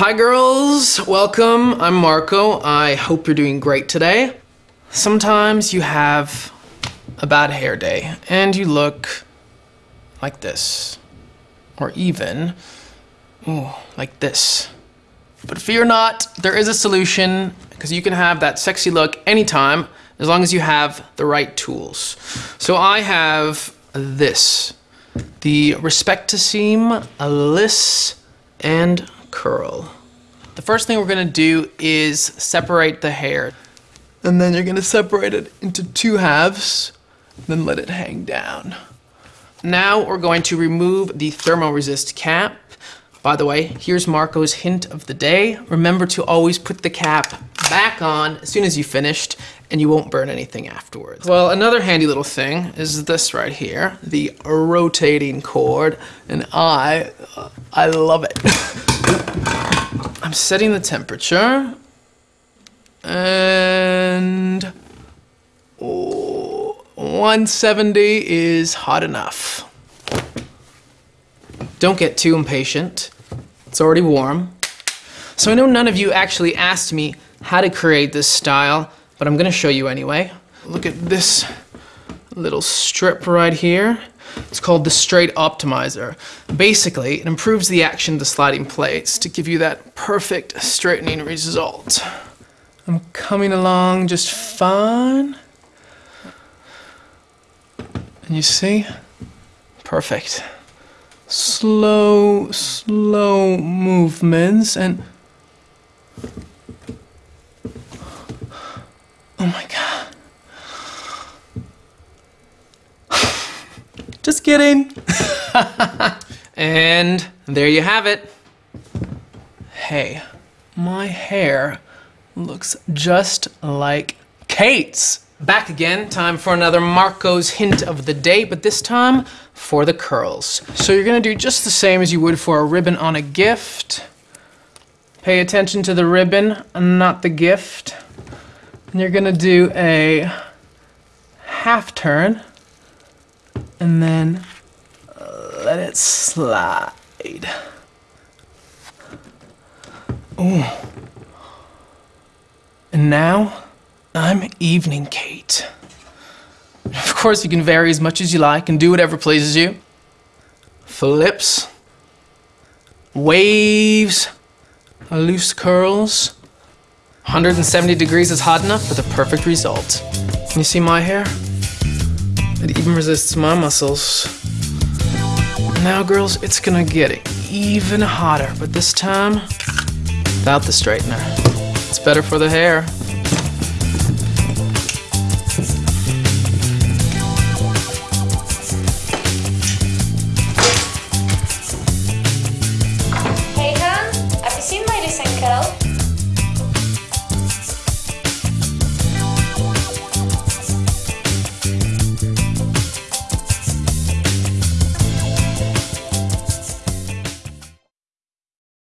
Hi girls, welcome. I'm Marco. I hope you're doing great today. Sometimes you have a bad hair day and you look like this. Or even, ooh, like this. But fear not, there is a solution because you can have that sexy look anytime as long as you have the right tools. So I have this, the Respectissime Liss and Curl. The first thing we're gonna do is separate the hair. And then you're gonna separate it into two halves, then let it hang down. Now we're going to remove the thermoresist cap. By the way, here's Marco's hint of the day. Remember to always put the cap back on as soon as you finished and you won't burn anything afterwards. Well, another handy little thing is this right here, the rotating cord, and I, I love it. I'm setting the temperature and oh, 170 is hot enough. Don't get too impatient. It's already warm. So I know none of you actually asked me how to create this style, but I'm gonna show you anyway. Look at this little strip right here. It's called the Straight Optimizer. Basically, it improves the action of the sliding plates to give you that perfect straightening result. I'm coming along just fine. And you see? Perfect. Slow, slow movements and... Oh my god. Just kidding. and there you have it. Hey, my hair looks just like Kate's. Back again, time for another Marco's hint of the day, but this time for the curls. So you're gonna do just the same as you would for a ribbon on a gift. Pay attention to the ribbon, not the gift. And you're gonna do a half turn and then let it slide. Ooh. And now, I'm Evening Kate. Of course, you can vary as much as you like and do whatever pleases you. Flips, waves, loose curls. 170 degrees is hot enough for the perfect result. You see my hair? It even resists my muscles. Now, girls, it's gonna get even hotter, but this time, without the straightener. It's better for the hair.